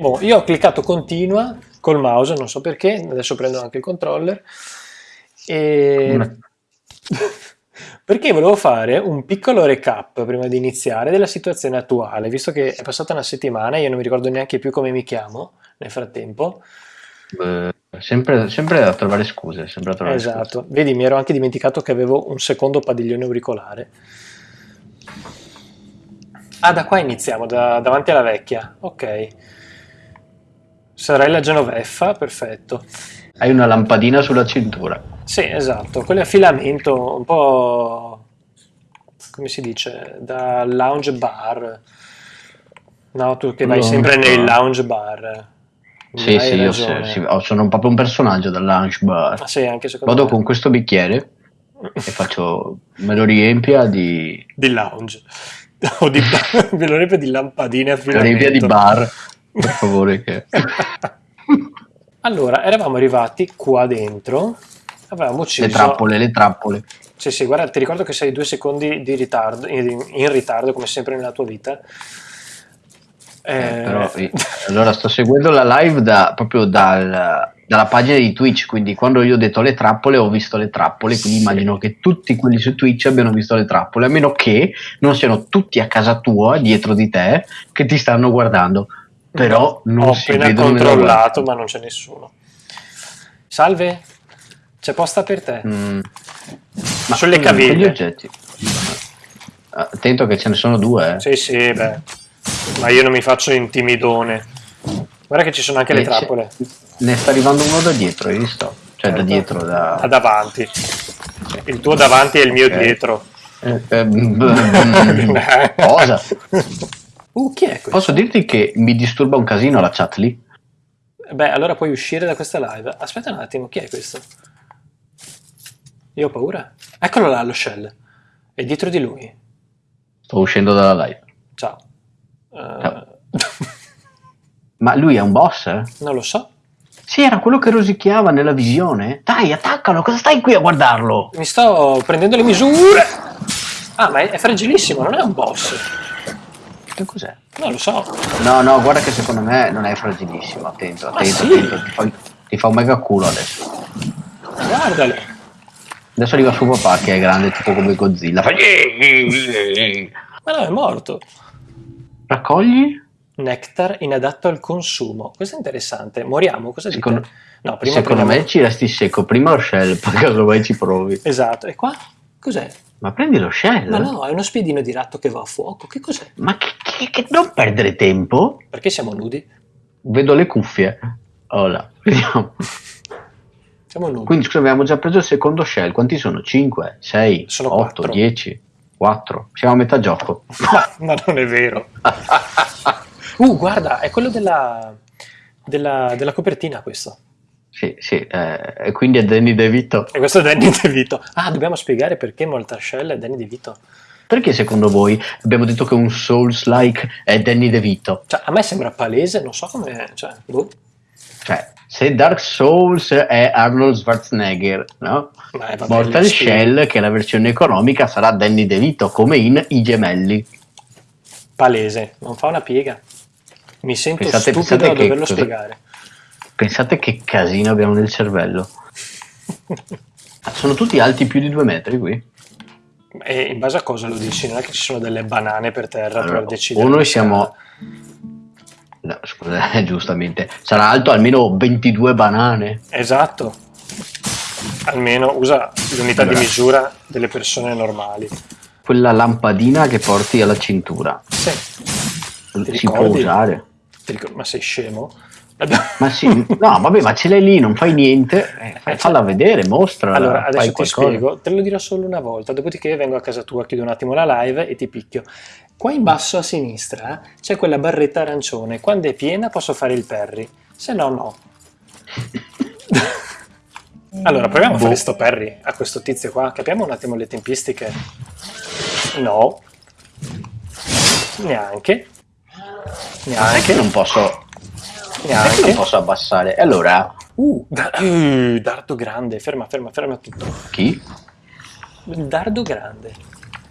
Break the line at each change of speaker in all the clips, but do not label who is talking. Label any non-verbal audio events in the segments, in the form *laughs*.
Boh, io ho cliccato continua col mouse, non so perché, adesso prendo anche il controller. E... *laughs* perché volevo fare un piccolo recap prima di iniziare della situazione attuale, visto che è passata una settimana e io non mi ricordo neanche più come mi chiamo nel frattempo.
Beh, sempre, sempre a trovare scuse, sempre a trovare
esatto, scuse. vedi, mi ero anche dimenticato che avevo un secondo padiglione auricolare. Ah, da qua iniziamo, da, davanti alla vecchia, ok. Sorella Genoveffa, perfetto.
Hai una lampadina sulla cintura.
Sì, esatto, quello è a filamento, un po' come si dice, da lounge bar. No, tu che vai no, sempre no. nei lounge bar.
Sì, sì, io sì, sì, sono proprio un personaggio del lounge bar.
Ah, sì, anche secondo
Vado
me.
con questo bicchiere e faccio, me lo riempia di...
Di lounge. *laughs* O di, me lo riempia di lampadine a filamento.
Riempia di bar per favore. Che... *laughs*
allora, eravamo arrivati qua dentro, avevamo ucciso...
Le trappole, le trappole.
Sì, sì, guarda, ti ricordo che sei due secondi di ritardo, in, in ritardo, come sempre nella tua vita.
Eh, eh, però, *laughs* allora sto seguendo la live da, proprio dal, dalla pagina di Twitch, quindi quando io ho detto le trappole ho visto le trappole, quindi sì. immagino che tutti quelli su Twitch abbiano visto le trappole, a meno che non siano tutti a casa tua, dietro di te, che ti stanno guardando però non
ho
si
appena controllato ma non c'è nessuno salve c'è posta per te mm. ma sulle caviglie oggetti
attento che ce ne sono due eh.
sì sì beh ma io non mi faccio intimidone guarda che ci sono anche e le trappole
ne sta arrivando uno da dietro hai visto? cioè certo. da dietro da...
da davanti il tuo davanti è il mio okay. dietro
eh, eh, *laughs* *laughs* cosa? *laughs*
Uh, chi è questo?
Posso dirti che mi disturba un casino la chat lì?
Beh, allora puoi uscire da questa live. Aspetta un attimo, chi è questo? Io ho paura. Eccolo là, lo shell. È dietro di lui.
Sto uscendo dalla live.
Ciao.
Uh... Ciao. *laughs* Ma lui è un boss?
Non lo so.
Sì, era quello che rosicchiava nella visione. Dai, attaccalo, cosa stai qui a guardarlo?
Mi sto prendendo le misure. Ah, ma è, è fragilissimo, non è un boss.
Che cos'è?
Non lo so.
No, no, guarda che secondo me non è fragilissimo. Attento, attento,
sì?
attento. Ti, fa, ti fa un mega culo adesso.
Guardalo.
Adesso arriva suo papà che è grande tipo come Godzilla. Fa...
Ma no, è morto.
Raccogli?
Nectar inadatto al consumo. Questo è interessante. Moriamo? Cosa
secondo,
dite?
No, prima secondo prendiamo... me ci resti secco. Prima lo shell, *laughs* poi casomai ci provi.
Esatto. E qua? Cos'è?
Ma prendi lo shell?
Ma no, è uno spiedino di ratto che va a fuoco. Che cos'è?
Ma che, che, che non perdere tempo?
Perché siamo nudi?
Vedo le cuffie. Ora, *laughs* vediamo.
Siamo nudi.
Quindi scusa, abbiamo già preso il secondo shell. Quanti sono? 5, 6, sono 8, 4. 10, 4. Siamo a metà gioco. *laughs*
ma, ma non è vero. *laughs* uh, guarda, è quello della, della, della copertina questo.
Sì, sì, eh, e quindi è Danny DeVito.
E questo è Danny *laughs* DeVito. Ah, dobbiamo spiegare perché Moltascell è Danny DeVito.
Perché secondo voi abbiamo detto che un Souls-like è Danny DeVito?
Cioè, a me sembra palese, non so come... Cioè, boh.
cioè se Dark Souls è Arnold Schwarzenegger, no?
Beh, vabbè,
Mortal Shell, che è la versione economica, sarà Danny DeVito, come in I Gemelli.
Palese, non fa una piega. Mi sento pensate, stupido pensate a doverlo che, spiegare.
Pensate che casino abbiamo nel cervello. Sono tutti alti più di due metri qui?
E in base a cosa lo dici? Non è che ci sono delle banane per terra allora, per decidere?
O noi siamo... No, scusa, *laughs* giustamente. Sarà alto almeno 22 banane.
Esatto. Almeno usa l'unità allora. di misura delle persone normali.
Quella lampadina che porti alla cintura.
Sì.
Ti si può usare.
Ma sei scemo?
Ma sì, no, vabbè, ma ce l'hai lì, non fai niente, eh, falla vedere, mostra.
Allora, adesso ti spiego, te lo dirò solo una volta, dopodiché vengo a casa tua, chiudo un attimo la live e ti picchio. Qua in basso a sinistra c'è quella barretta arancione, quando è piena posso fare il perry, se no no. *laughs* allora, proviamo a fare boh. sto perry a questo tizio qua, capiamo un attimo le tempistiche. No. Neanche.
Neanche. non posso Neanche. non posso abbassare. E allora...
Uh, da uh, dardo grande. Ferma, ferma, ferma tutto.
Chi?
Il dardo grande.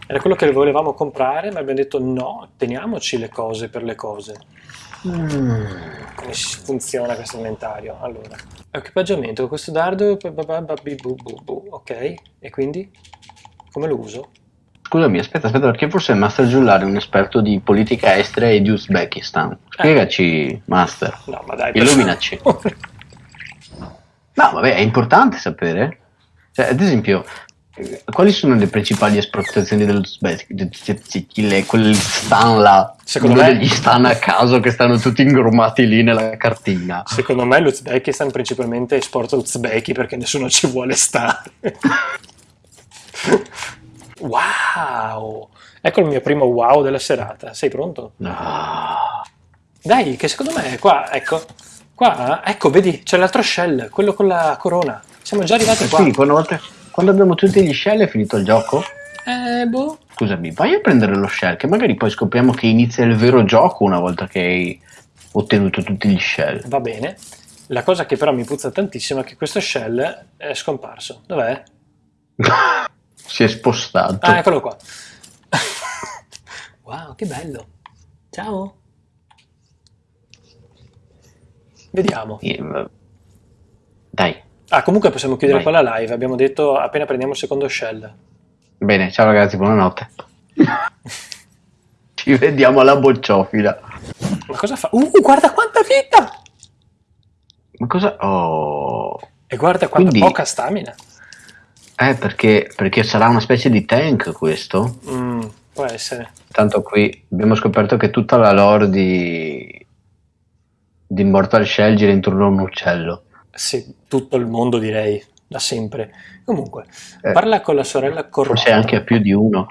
Era quello che volevamo comprare, ma abbiamo detto no, teniamoci le cose per le cose.
Mm.
come funziona questo inventario. Allora, equipaggiamento, questo dardo, ok, e quindi come lo uso?
Scusami, aspetta, aspetta, perché forse il Master Giullari è un esperto di politica estera e di Uzbekistan. Spiegaci, eh. Master.
No, ma dai,
Illuminaci. no, vabbè, è importante sapere. Cioè, ad esempio, quali sono le principali esportazioni dell'Uzbekistan? Quelli stan là. Secondo me degli stan a caso che stanno tutti ingrumati lì nella cartina.
Secondo me l'Uzbekistan principalmente esporta Uzbeki perché nessuno ci vuole stare. *laughs* Wow! Ecco il mio primo wow della serata. Sei pronto?
No.
Dai, che secondo me qua, ecco, qua, ecco, vedi, c'è l'altro shell, quello con la corona. Siamo già arrivati qua.
Sì, quando, quando abbiamo tutti gli shell è finito il gioco?
Eh, boh.
Scusami, vai a prendere lo shell, che magari poi scopriamo che inizia il vero gioco una volta che hai ottenuto tutti gli shell.
Va bene. La cosa che però mi puzza tantissimo è che questo shell è scomparso. Dov'è? *laughs*
Si è spostato.
Ah, eccolo qua. *laughs* wow, che bello. Ciao. Vediamo.
Dai.
Ah, comunque possiamo chiudere Vai. qua la live. Abbiamo detto appena prendiamo il secondo shell.
Bene, ciao ragazzi, buonanotte. *laughs* Ci vediamo alla bocciofila.
Ma cosa fa? Uh, guarda quanta vita!
Ma cosa... Oh...
E guarda quanta Quindi... poca stamina.
Eh, perché, perché sarà una specie di tank questo?
Mm, può essere.
Tanto qui abbiamo scoperto che tutta la lore di, di Immortal Shell gira intorno a un uccello.
Sì, tutto il mondo direi, da sempre. Comunque, eh, parla con la sorella Corrado.
Forse anche a più di uno.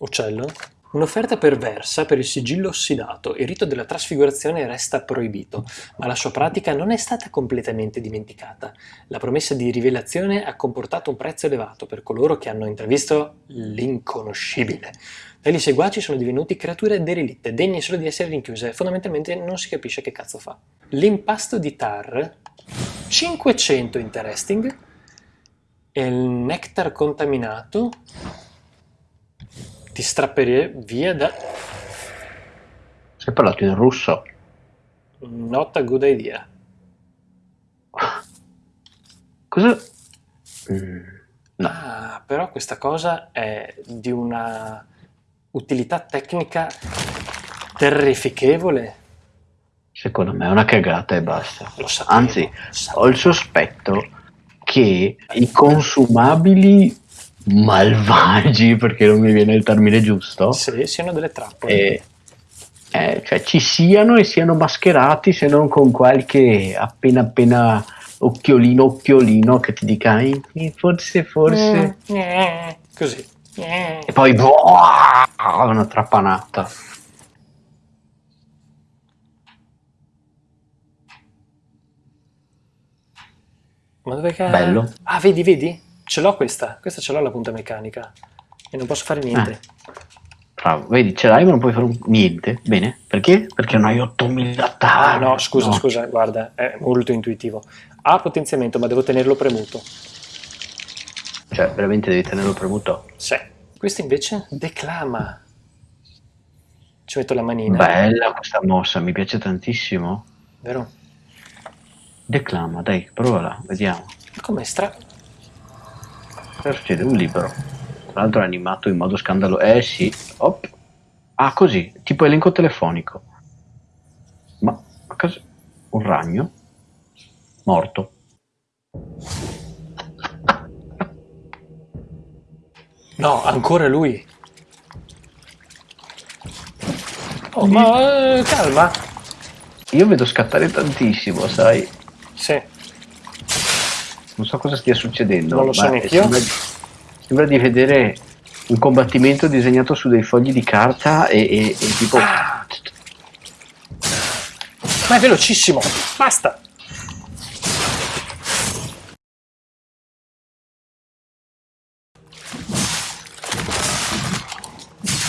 Uccello? Un'offerta perversa per il sigillo ossidato. Il rito della trasfigurazione resta proibito, ma la sua pratica non è stata completamente dimenticata. La promessa di rivelazione ha comportato un prezzo elevato per coloro che hanno intravisto l'inconoscibile. Tali seguaci sono divenuti creature derelitte, degne solo di essere rinchiuse. Fondamentalmente non si capisce che cazzo fa. L'impasto di Tar, 500 interesting, il nectar contaminato, ti strapperei via da...
Sei parlato in russo?
Not a good idea.
Cosa? Mm,
no. Ah, però questa cosa è di una utilità tecnica terrificevole.
Secondo me è una cagata e basta.
Lo sapevo,
Anzi, ho il sospetto che i consumabili malvagi, perché non mi viene il termine giusto.
Sì, siano delle trappole.
E, eh, cioè ci siano e siano mascherati, se non con qualche appena appena occhiolino occhiolino che ti dica forse forse
mm, eh, così
eh. e poi boh, una trappanata
ma dove che
bello
ah vedi vedi Ce l'ho questa, questa ce l'ho la punta meccanica e non posso fare niente.
Bravo, vedi, ce l'hai ma non puoi fare un... niente. Bene, perché? Perché non hai 8000 tagli.
Ah no, scusa, no. scusa, guarda, è molto intuitivo. Ha potenziamento, ma devo tenerlo premuto.
Cioè, veramente devi tenerlo premuto?
Sì. Questo invece declama. Ci metto la manina.
Bella questa mossa, mi piace tantissimo.
Vero?
Declama, dai, provala, vediamo.
Come stra...
Cosa succede? Un libro. Tra l'altro è animato in modo scandalo. Eh sì. Op. Ah, così, tipo elenco telefonico. Ma a caso un ragno morto.
No, ancora lui. Oh, ma eh, calma.
Io vedo scattare tantissimo, sai?
Sì.
Non so cosa stia succedendo.
Non lo so neanche io.
Sembra, di vedere un combattimento disegnato su dei fogli di carta e, e, e tipo... Ah.
Ma è velocissimo! Basta!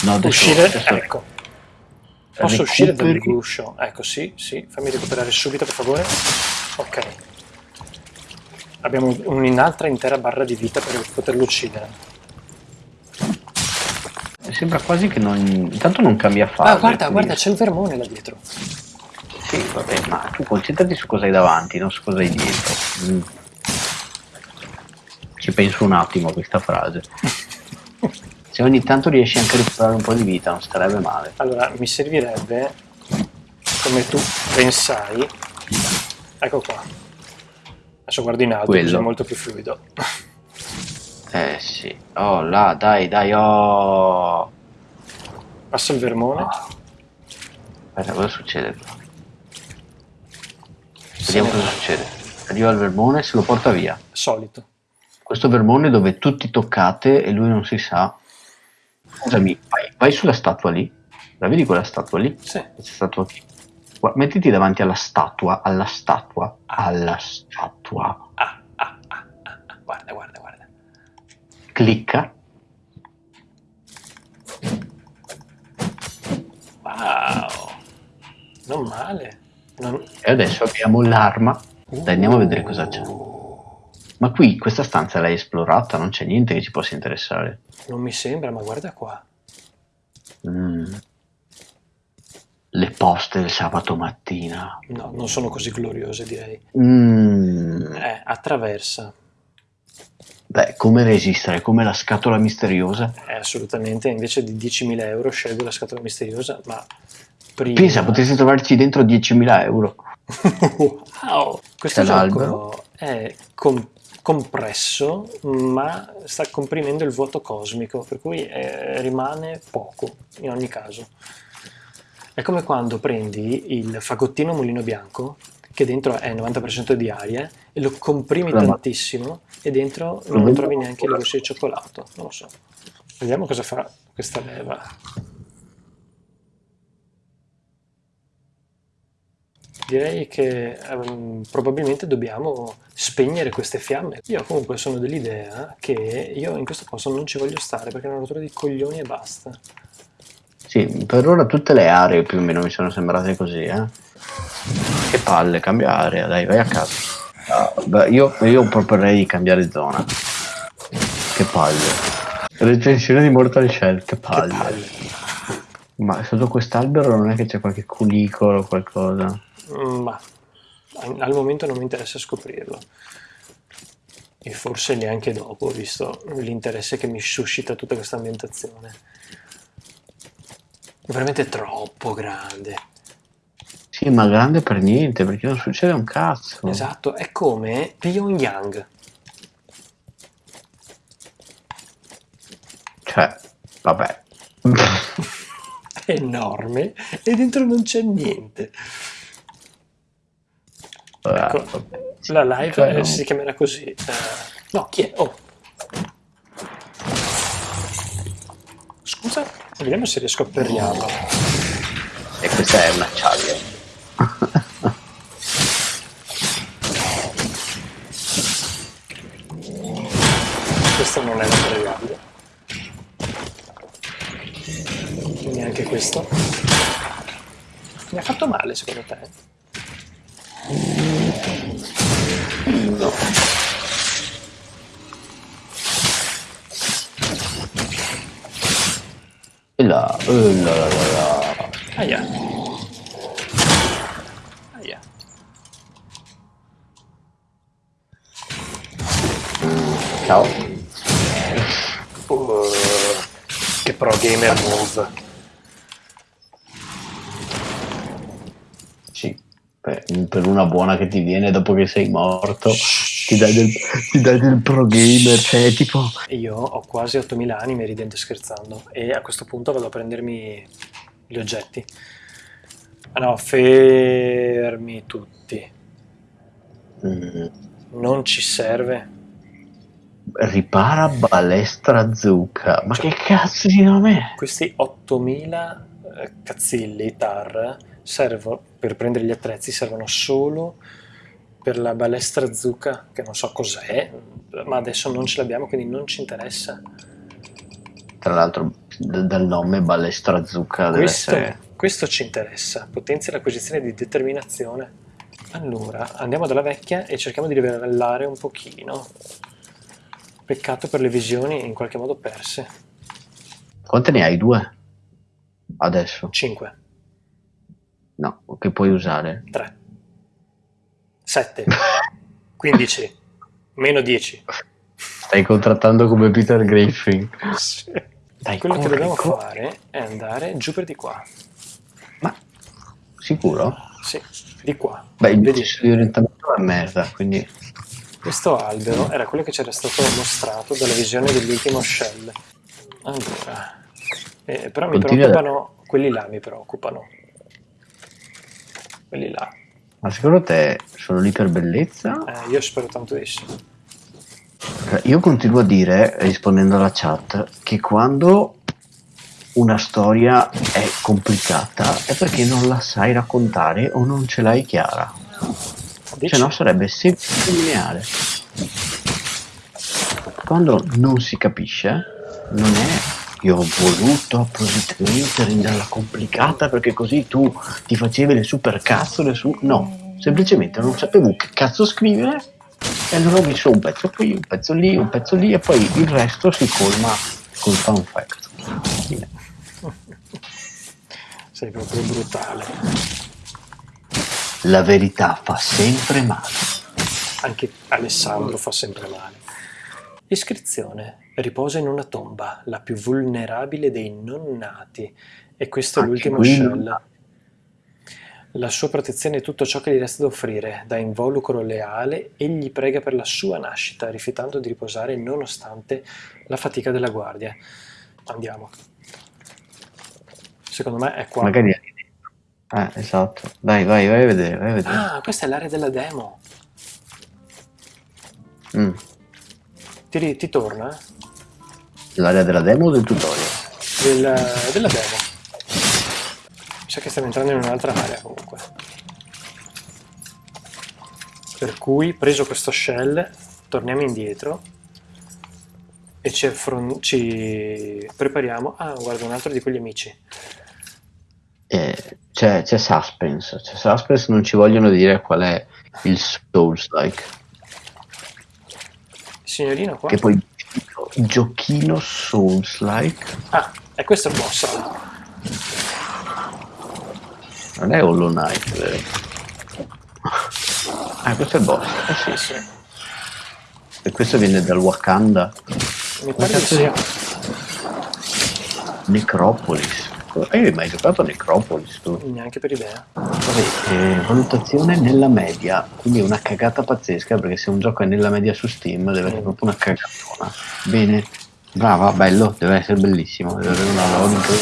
No, adesso,
uscire, adesso ecco. Posso recuperi. uscire dal guscio? Ecco, sì, sì. Fammi recuperare subito, per favore. Ok. Abbiamo un'altra intera barra di vita per poterlo uccidere.
Sembra quasi che non... intanto non cambia fase.
Ah, guarda, guarda, c'è il vermone là dietro.
Sì, Sì, vabbè, ma tu concentrati su cosa hai davanti, non su cosa hai dietro. Mm. Ci penso un attimo a questa frase. *laughs* Se ogni tanto riesci anche a recuperare un po' di vita, non starebbe male.
Allora, mi servirebbe, come tu pensai, ecco qua. Adesso guardo in alto, così è molto più fluido. *laughs*
Eh sì. Oh là, dai, dai, oh.
Passa il vermone. Oh.
Aspetta, cosa succede Vediamo cosa succede. Arriva il vermone e se lo porta via.
Solito.
Questo vermone dove tutti toccate e lui non si sa. Scusami, vai, vai sulla statua lì. La vedi quella statua lì?
Sì.
Questa statua qui. Mettiti davanti alla statua, alla statua, alla statua.
Ah, ah, ah, ah, ah. Guarda, guarda, guarda.
Clicca.
Wow. Non male. Non...
E adesso abbiamo l'arma. Dai, andiamo a vedere cosa c'è. Ma qui questa stanza l'hai esplorata, non c'è niente che ci possa interessare.
Non mi sembra, ma guarda qua.
Mm. Le poste del sabato mattina.
No, non sono così gloriose, direi.
Mm.
Eh, attraversa.
Beh, come resistere? Come la scatola misteriosa?
Eh, assolutamente, invece di 10.000 euro scelgo la scatola misteriosa, ma
prima... Pensa, potresti trovarci dentro 10.000 euro. *laughs*
wow! Questo gioco è com- compresso, ma sta comprimendo il vuoto cosmico, per cui eh, rimane poco, in ogni caso. È come quando prendi il fagottino mulino bianco, che dentro è 90% di aria, e lo comprimi no, tantissimo, e dentro non trovi neanche le gocce di cioccolato. Non lo so. Vediamo cosa fa questa leva. direi che um, probabilmente dobbiamo spegnere queste fiamme. Io comunque sono dell'idea che io in questo posto non ci voglio stare perché è una rottura di coglioni e basta.
Sì, per ora tutte le aree più o meno mi sono sembrate così, eh. Che palle, cambia area, dai, vai a casa. Uh, io, io proporrei di cambiare zona. Che palle. Recensione di Mortal Shell, che palle. Che palle. Ma sotto quest'albero non è che c'è qualche cunicolo o qualcosa?
Mm, ma al momento non mi interessa scoprirlo. E forse neanche dopo, visto l'interesse che mi suscita tutta questa ambientazione. È veramente troppo grande.
Sì, ma grande per niente, perché non succede un cazzo.
Esatto, è come Pyongyang.
Cioè, vabbè. *laughs*
è enorme e dentro non c'è niente. Ecco, la live cioè, si chiamerà così. Uh, no, chi è? Oh. Scusa, vediamo se riesco a perriarlo.
E questa è una acciaio.
questo non è perriabile. Neanche questo. Mi ha fatto male secondo te? No.
E là, e là, là, là, là.
Aia. Aia.
Ciao.
Uh, che pro gamer move.
per una buona che ti viene dopo che sei morto, ti dai del, ti dai del pro gamer, cioè tipo...
Io ho quasi 8000 anime ridendo e scherzando e a questo punto vado a prendermi gli oggetti. Ah no, fermi tutti. Mm. Non ci serve.
Ripara balestra zucca. Ma cioè, che cazzo di nome è?
Questi 8000 eh, cazzilli tar servono, per prendere gli attrezzi servono solo per la balestra zucca, che non so cos'è, ma adesso non ce l'abbiamo, quindi non ci interessa.
Tra l'altro dal nome balestra zucca deve
questo,
essere...
Questo ci interessa, potenzia l'acquisizione di determinazione. Allora, andiamo dalla vecchia e cerchiamo di livellare un pochino. Peccato per le visioni in qualche modo perse.
Quante ne hai? Due? Adesso?
Cinque.
No, che puoi usare.
3. 7. 15. Meno 10.
Stai contrattando come Peter Griffin.
Sì. Dai, Quello corri, che dobbiamo corri. fare è andare giù per di qua.
Ma sicuro?
Sì, di qua.
Beh, il Vedi? di orientamento è merda, quindi...
Questo albero era quello che c'era stato mostrato dalla visione dell'ultimo shell. Allora, eh, però mi Continua preoccupano, da... quelli là mi preoccupano. Quelli là.
Ma secondo te sono lì per bellezza?
Eh, io spero tanto di sì.
Io continuo a dire, rispondendo alla chat, che quando una storia è complicata è perché non la sai raccontare o non ce l'hai chiara. Se no sarebbe semplice lineare. Quando non si capisce, non è io ho voluto appositamente renderla complicata perché così tu ti facevi le super cazzole su... No, semplicemente non sapevo che cazzo scrivere e allora ho messo un pezzo qui, un pezzo lì, un pezzo lì e poi il resto si colma col fun fact. Fine.
Sei proprio brutale.
La verità fa sempre male.
Anche Alessandro fa sempre male. Iscrizione. Riposa in una tomba, la più vulnerabile dei non nati. E questo è l'ultimo shell. La sua protezione è tutto ciò che gli resta da offrire. Da involucro leale, egli prega per la sua nascita, rifiutando di riposare nonostante la fatica della guardia. Andiamo. Secondo me è qua.
Magari è Ah, esatto. Vai, vai, vai a vedere, vai a vedere.
Ah, questa è l'area della demo.
Mm.
Ti, ti torna?
L'area della demo o del tutorial?
Del, della demo. Mi sa che stiamo entrando in un'altra area comunque. Per cui, preso questo shell, torniamo indietro e ci, ci prepariamo. Ah, guarda, un altro di quegli amici.
Eh, c'è, c'è suspense, c'è suspense, non ci vogliono dire qual è il Souls-like.
Signorino qua?
Che poi giochino Souls-like.
Ah, è questo il boss.
Non è Hollow Knight, vero? Ah, questo è il boss. Eh sì, sì. E questo viene dal Wakanda.
Mi pare che sia.
Necropolis. Hai mai giocato a Necropolis tu?
Neanche per idea.
Vabbè, eh, valutazione nella media, quindi è una cagata pazzesca perché se un gioco è nella media su Steam deve essere proprio una cagatona. Bene, brava, bello, deve essere bellissimo, deve avere una logica.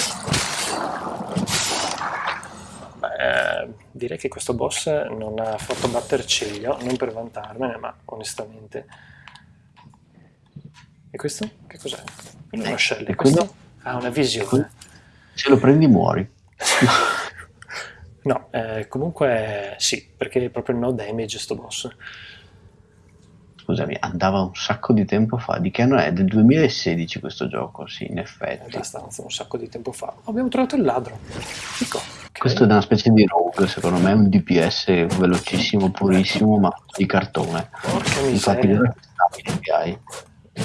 Beh, direi che questo boss non ha fatto batter ciglio, non per vantarmene, ma onestamente. E questo? Che cos'è? Quello è una shell, questo? Ha una visione.
Se lo prendi muori. *laughs*
no, eh, comunque sì, perché è proprio no damage sto boss.
Scusami, andava un sacco di tempo fa. Di che anno è? Del 2016 questo gioco, sì, in effetti.
Abbastanza, un sacco di tempo fa. Abbiamo trovato il ladro. Ecco, okay.
Questo è una specie di rogue, secondo me è un DPS velocissimo, purissimo, ma di cartone.
Porca Infatti,
miseria. Infatti, hai.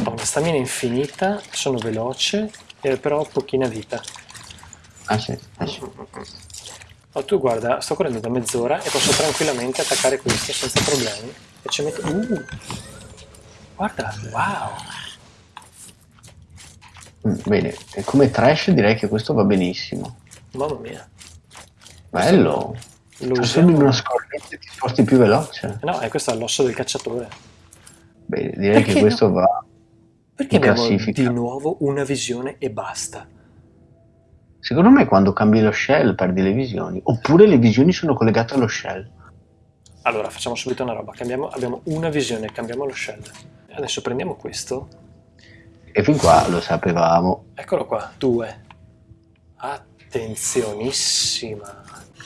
Ho una stamina infinita, sono veloce, però ho pochina vita.
Ah sì, ah sì.
Oh, tu guarda, sto correndo da mezz'ora e posso tranquillamente attaccare questo senza problemi. E ci metto... Uh! Guarda, wow!
Mm, bene, e come trash direi che questo va benissimo.
Mamma mia.
Bello! Lo usiamo... una scorretta e ti sposti più veloce.
No, è questo è l'osso del cacciatore.
Bene, direi Perché che questo no? va
Perché in abbiamo classifica. di nuovo una visione e basta?
Secondo me quando cambi lo shell perdi le visioni, oppure le visioni sono collegate allo shell.
Allora facciamo subito una roba, cambiamo, abbiamo una visione, cambiamo lo shell. Adesso prendiamo questo.
E fin qua lo sapevamo.
Eccolo qua, due. Attenzionissima.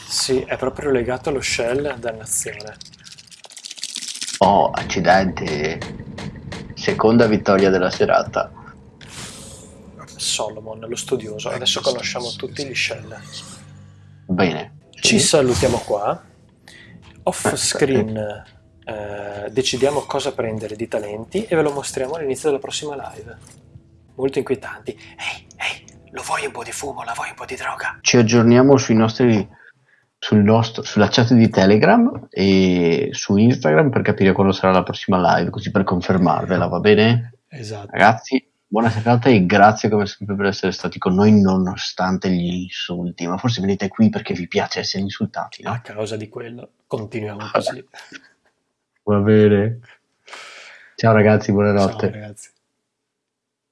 Sì, è proprio legato allo shell, dannazione.
Oh, accidenti. Seconda vittoria della serata.
Solomon, lo studioso. Adesso conosciamo tutti gli shell.
Bene.
Ci salutiamo qua. Off screen eh, decidiamo cosa prendere di talenti e ve lo mostriamo all'inizio della prossima live. Molto inquietanti. Ehi, ehi, lo vuoi un po' di fumo? La vuoi un po' di droga?
Ci aggiorniamo sui nostri sul nostro, sulla chat di Telegram e su Instagram per capire quando sarà la prossima live, così per confermarvela, va bene?
Esatto.
Ragazzi, buona serata e grazie come sempre per essere stati con noi nonostante gli insulti, ma forse venite qui perché vi piace essere insultati, no?
A causa di quello, continuiamo così.
Va bene. *laughs* Ciao ragazzi, buonanotte.
Ciao ragazzi.